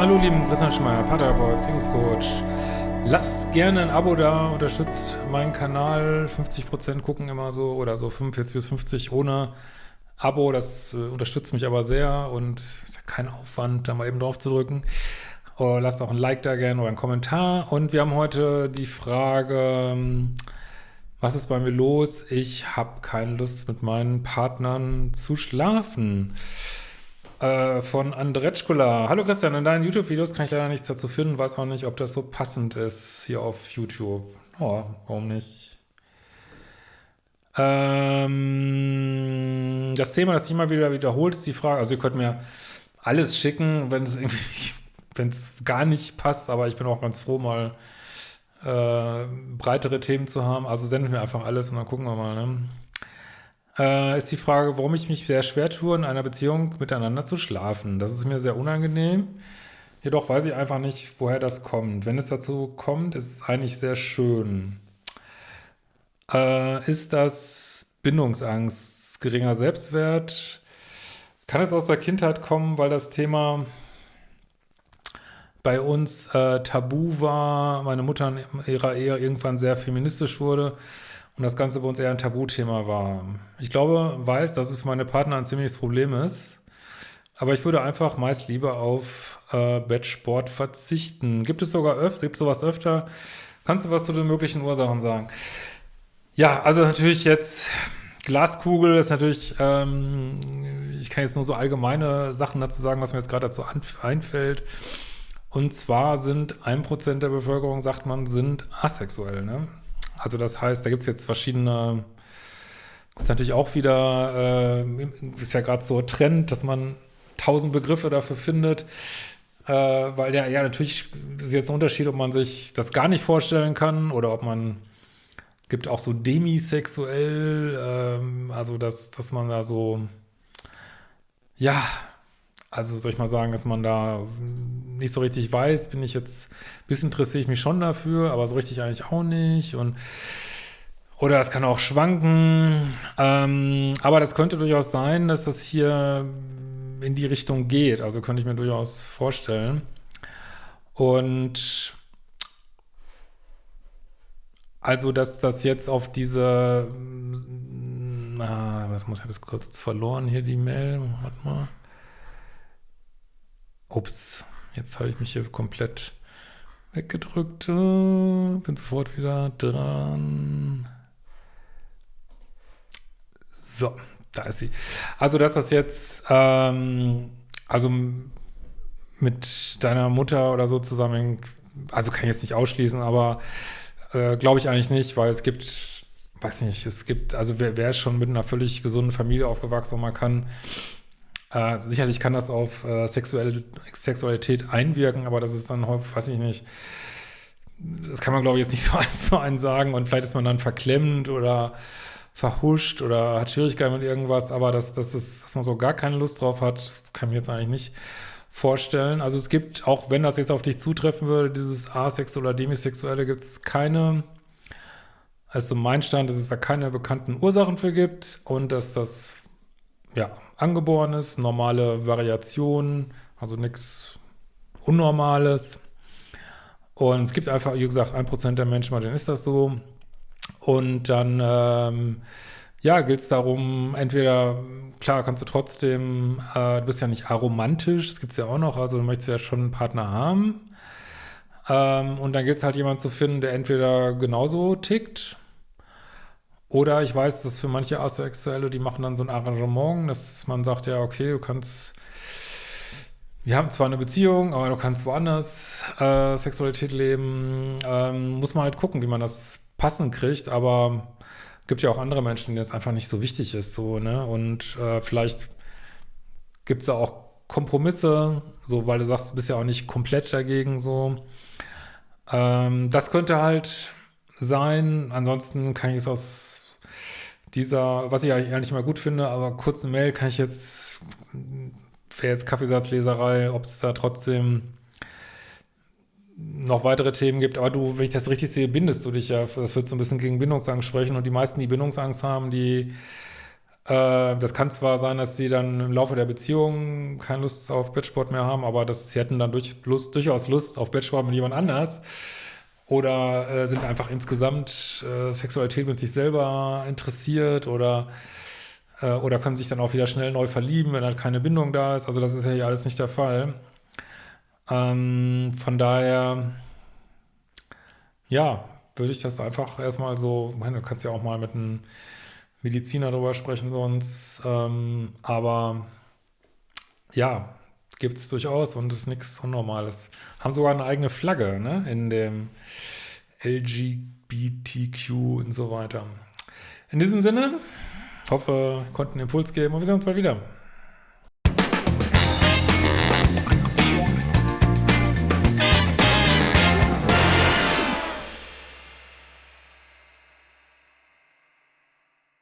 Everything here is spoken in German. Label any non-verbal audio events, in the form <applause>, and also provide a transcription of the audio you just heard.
lieben, Christian Schmeier, Paterboy, Beziehungscoach. Lasst gerne ein Abo da, unterstützt meinen Kanal. 50% gucken immer so oder so 45 bis 50 ohne Abo. Das äh, unterstützt mich aber sehr und ist ja kein Aufwand, da mal eben drauf zu drücken. Oh, lasst auch ein Like da gerne oder einen Kommentar. Und wir haben heute die Frage, ähm, was ist bei mir los? Ich habe keine Lust mit meinen Partnern zu schlafen. Äh, von Andretschkula. Hallo Christian, in deinen YouTube-Videos kann ich leider nichts dazu finden, weiß auch nicht, ob das so passend ist hier auf YouTube. Oh, warum nicht? Ähm, das Thema, das sich immer wieder wiederholt, ist die Frage, also ihr könnt mir alles schicken, wenn es irgendwie, wenn es gar nicht passt, aber ich bin auch ganz froh, mal äh, breitere Themen zu haben. Also sendet mir einfach alles und dann gucken wir mal, ne? Äh, ist die Frage, warum ich mich sehr schwer tue, in einer Beziehung miteinander zu schlafen. Das ist mir sehr unangenehm. Jedoch weiß ich einfach nicht, woher das kommt. Wenn es dazu kommt, ist es eigentlich sehr schön. Äh, ist das Bindungsangst, geringer Selbstwert? Kann es aus der Kindheit kommen, weil das Thema bei uns äh, tabu war, meine Mutter in ihrer Ehe irgendwann sehr feministisch wurde und das Ganze bei uns eher ein Tabuthema war. Ich glaube, weiß, dass es für meine Partner ein ziemliches Problem ist, aber ich würde einfach meist lieber auf äh, Bettsport verzichten. Gibt es sogar öfter, gibt sowas öfter? Kannst du was zu den möglichen Ursachen sagen? Ja, also natürlich jetzt Glaskugel ist natürlich, ähm, ich kann jetzt nur so allgemeine Sachen dazu sagen, was mir jetzt gerade dazu einfällt. Und zwar sind ein Prozent der Bevölkerung, sagt man, sind asexuell. Ne? Also das heißt, da gibt es jetzt verschiedene, das ist natürlich auch wieder, äh, ist ja gerade so Trend, dass man tausend Begriffe dafür findet, äh, weil der, ja natürlich ist jetzt ein Unterschied, ob man sich das gar nicht vorstellen kann oder ob man, gibt auch so demisexuell, äh, also dass, dass man da so, ja, also soll ich mal sagen, dass man da nicht so richtig weiß, bin ich jetzt, ein bisschen interessiere ich mich schon dafür, aber so richtig eigentlich auch nicht. Und oder es kann auch schwanken, ähm, aber das könnte durchaus sein, dass das hier in die Richtung geht, also könnte ich mir durchaus vorstellen. Und also, dass das jetzt auf diese, ah, was muss ich das kurz verloren hier, die Mail, warte mal. Ups, jetzt habe ich mich hier komplett weggedrückt. Bin sofort wieder dran. So, da ist sie. Also, dass das jetzt, ähm, also mit deiner Mutter oder so zusammen, also kann ich jetzt nicht ausschließen, aber äh, glaube ich eigentlich nicht, weil es gibt, weiß nicht, es gibt, also wer, wer ist schon mit einer völlig gesunden Familie aufgewachsen und man kann äh, sicherlich kann das auf äh, sexuelle, Sexualität einwirken, aber das ist dann häufig, weiß ich nicht, das kann man glaube ich jetzt nicht <laughs> so eins zu eins sagen und vielleicht ist man dann verklemmt oder verhuscht oder hat Schwierigkeiten mit irgendwas, aber dass, dass, es, dass man so gar keine Lust drauf hat, kann ich mir jetzt eigentlich nicht vorstellen. Also es gibt, auch wenn das jetzt auf dich zutreffen würde, dieses asexuelle oder demisexuelle, gibt es keine, also mein Stand, dass es da keine bekannten Ursachen für gibt und dass das, ja, Angeborenes, normale Variationen, also nichts Unnormales. Und es gibt einfach, wie gesagt, ein Prozent der Menschen, bei denen ist das so. Und dann, ähm, ja, geht es darum, entweder, klar, kannst du trotzdem, äh, du bist ja nicht aromantisch, das gibt es ja auch noch, also du möchtest ja schon einen Partner haben. Ähm, und dann gilt es halt jemanden zu finden, der entweder genauso tickt, oder ich weiß, dass für manche Asexuelle, die machen dann so ein Arrangement, dass man sagt, ja, okay, du kannst, wir haben zwar eine Beziehung, aber du kannst woanders äh, Sexualität leben. Ähm, muss man halt gucken, wie man das passend kriegt, aber gibt ja auch andere Menschen, denen das einfach nicht so wichtig ist, so, ne? Und äh, vielleicht gibt es da auch Kompromisse, so, weil du sagst, du bist ja auch nicht komplett dagegen, so. Ähm, das könnte halt sein. Ansonsten kann ich es aus dieser, was ich eigentlich mal gut finde, aber kurze Mail kann ich jetzt, wäre jetzt Kaffeesatzleserei, ob es da trotzdem noch weitere Themen gibt. Aber du, wenn ich das richtig sehe, bindest du dich ja, das wird so ein bisschen gegen Bindungsangst sprechen und die meisten, die Bindungsangst haben, die Äh, das kann zwar sein, dass sie dann im Laufe der Beziehung keine Lust auf Bettsport mehr haben, aber das, sie hätten dann durch, Lust, durchaus Lust auf Bettsport mit jemand anders oder äh, sind einfach insgesamt äh, Sexualität mit sich selber interessiert oder, äh, oder können sich dann auch wieder schnell neu verlieben, wenn halt keine Bindung da ist. Also das ist ja hier alles nicht der Fall. Ähm, von daher, ja, würde ich das einfach erstmal so, meine, du kannst ja auch mal mit einem Mediziner darüber sprechen sonst, ähm, aber ja, gibt es durchaus und ist nichts Unnormales. Haben sogar eine eigene Flagge, ne, in dem LGBTQ und so weiter. In diesem Sinne, hoffe, konnten Impuls geben und wir sehen uns bald wieder.